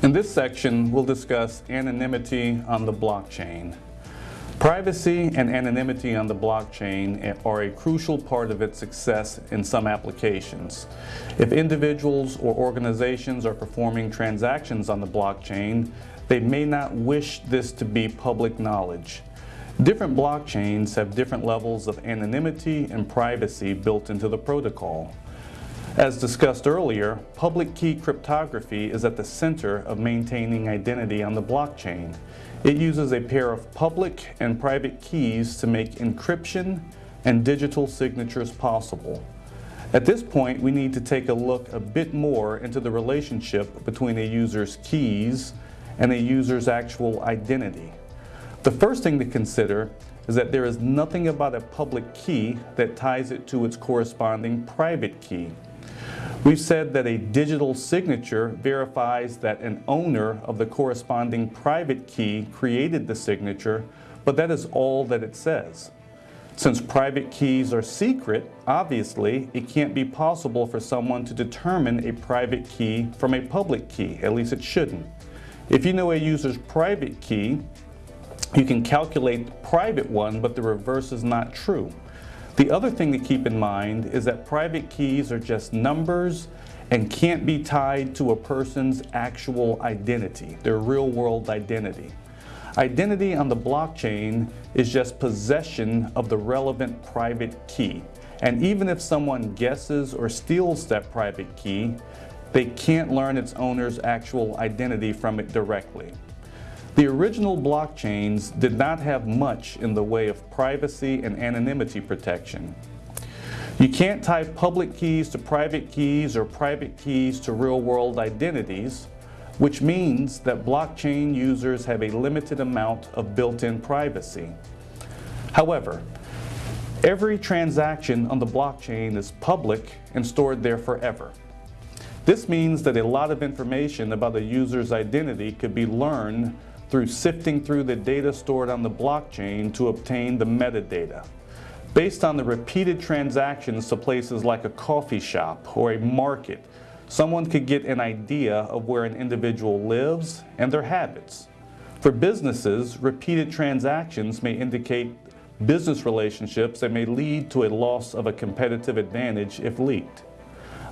In this section, we'll discuss anonymity on the blockchain. Privacy and anonymity on the blockchain are a crucial part of its success in some applications. If individuals or organizations are performing transactions on the blockchain, they may not wish this to be public knowledge. Different blockchains have different levels of anonymity and privacy built into the protocol. As discussed earlier, public key cryptography is at the center of maintaining identity on the blockchain. It uses a pair of public and private keys to make encryption and digital signatures possible. At this point, we need to take a look a bit more into the relationship between a user's keys and a user's actual identity. The first thing to consider is that there is nothing about a public key that ties it to its corresponding private key. We've said that a digital signature verifies that an owner of the corresponding private key created the signature, but that is all that it says. Since private keys are secret, obviously, it can't be possible for someone to determine a private key from a public key, at least it shouldn't. If you know a user's private key, you can calculate the private one, but the reverse is not true. The other thing to keep in mind is that private keys are just numbers and can't be tied to a person's actual identity, their real world identity. Identity on the blockchain is just possession of the relevant private key. And even if someone guesses or steals that private key, they can't learn its owner's actual identity from it directly. The original blockchains did not have much in the way of privacy and anonymity protection. You can't tie public keys to private keys or private keys to real-world identities, which means that blockchain users have a limited amount of built-in privacy. However, every transaction on the blockchain is public and stored there forever. This means that a lot of information about a user's identity could be learned through sifting through the data stored on the blockchain to obtain the metadata. Based on the repeated transactions to places like a coffee shop or a market, someone could get an idea of where an individual lives and their habits. For businesses, repeated transactions may indicate business relationships that may lead to a loss of a competitive advantage if leaked.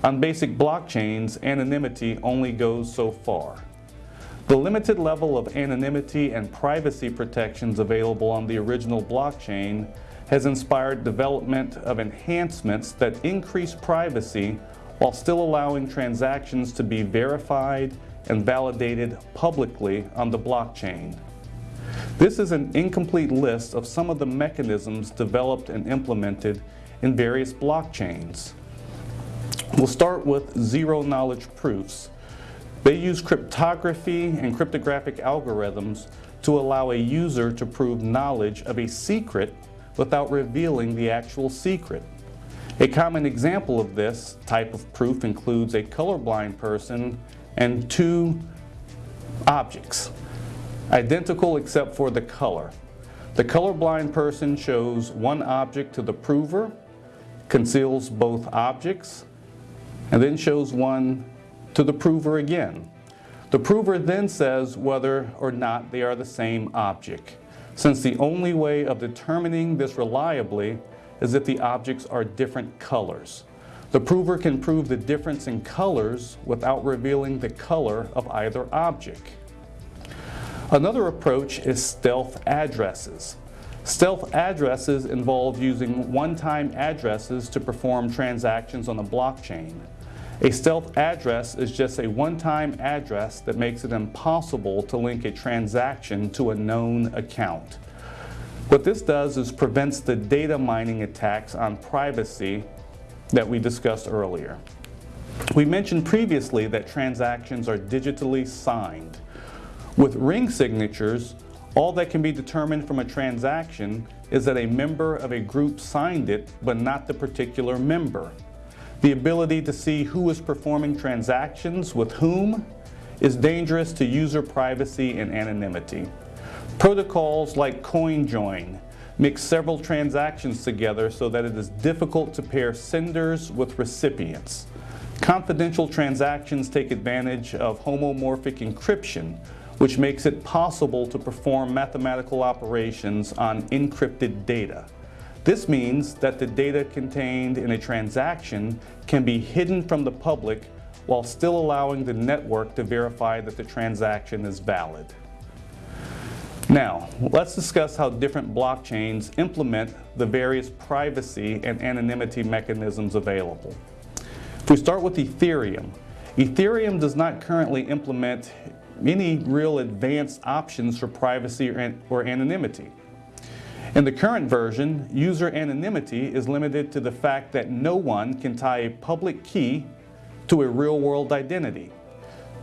On basic blockchains, anonymity only goes so far. The limited level of anonymity and privacy protections available on the original blockchain has inspired development of enhancements that increase privacy while still allowing transactions to be verified and validated publicly on the blockchain. This is an incomplete list of some of the mechanisms developed and implemented in various blockchains. We'll start with zero-knowledge proofs, they use cryptography and cryptographic algorithms to allow a user to prove knowledge of a secret without revealing the actual secret. A common example of this type of proof includes a colorblind person and two objects, identical except for the color. The colorblind person shows one object to the prover, conceals both objects, and then shows one to the prover again. The prover then says whether or not they are the same object, since the only way of determining this reliably is if the objects are different colors. The prover can prove the difference in colors without revealing the color of either object. Another approach is stealth addresses. Stealth addresses involve using one-time addresses to perform transactions on the blockchain. A stealth address is just a one-time address that makes it impossible to link a transaction to a known account. What this does is prevents the data mining attacks on privacy that we discussed earlier. We mentioned previously that transactions are digitally signed. With ring signatures, all that can be determined from a transaction is that a member of a group signed it, but not the particular member. The ability to see who is performing transactions with whom is dangerous to user privacy and anonymity. Protocols like CoinJoin mix several transactions together so that it is difficult to pair senders with recipients. Confidential transactions take advantage of homomorphic encryption, which makes it possible to perform mathematical operations on encrypted data. This means that the data contained in a transaction can be hidden from the public while still allowing the network to verify that the transaction is valid. Now, let's discuss how different blockchains implement the various privacy and anonymity mechanisms available. If we start with Ethereum, Ethereum does not currently implement any real advanced options for privacy or, or anonymity. In the current version, user anonymity is limited to the fact that no one can tie a public key to a real-world identity.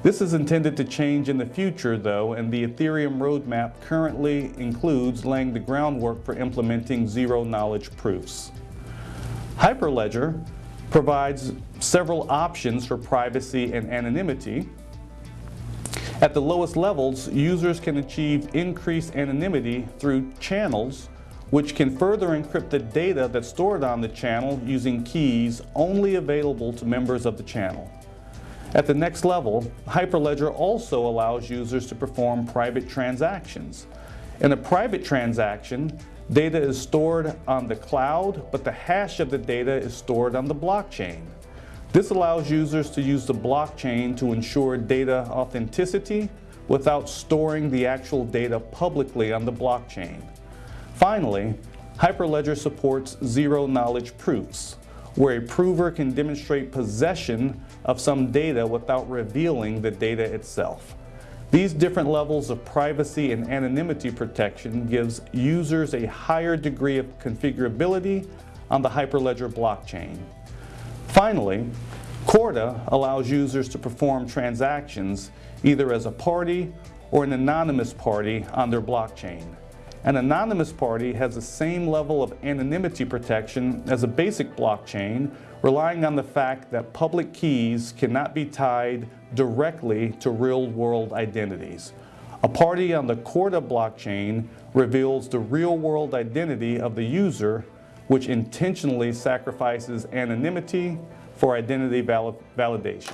This is intended to change in the future though, and the Ethereum roadmap currently includes laying the groundwork for implementing zero-knowledge proofs. Hyperledger provides several options for privacy and anonymity. At the lowest levels, users can achieve increased anonymity through channels which can further encrypt the data that's stored on the channel using keys only available to members of the channel. At the next level, Hyperledger also allows users to perform private transactions. In a private transaction, data is stored on the cloud, but the hash of the data is stored on the blockchain. This allows users to use the blockchain to ensure data authenticity without storing the actual data publicly on the blockchain. Finally, Hyperledger supports zero-knowledge proofs, where a prover can demonstrate possession of some data without revealing the data itself. These different levels of privacy and anonymity protection gives users a higher degree of configurability on the Hyperledger blockchain. Finally, Corda allows users to perform transactions either as a party or an anonymous party on their blockchain. An anonymous party has the same level of anonymity protection as a basic blockchain, relying on the fact that public keys cannot be tied directly to real-world identities. A party on the Corda blockchain reveals the real-world identity of the user, which intentionally sacrifices anonymity for identity validation.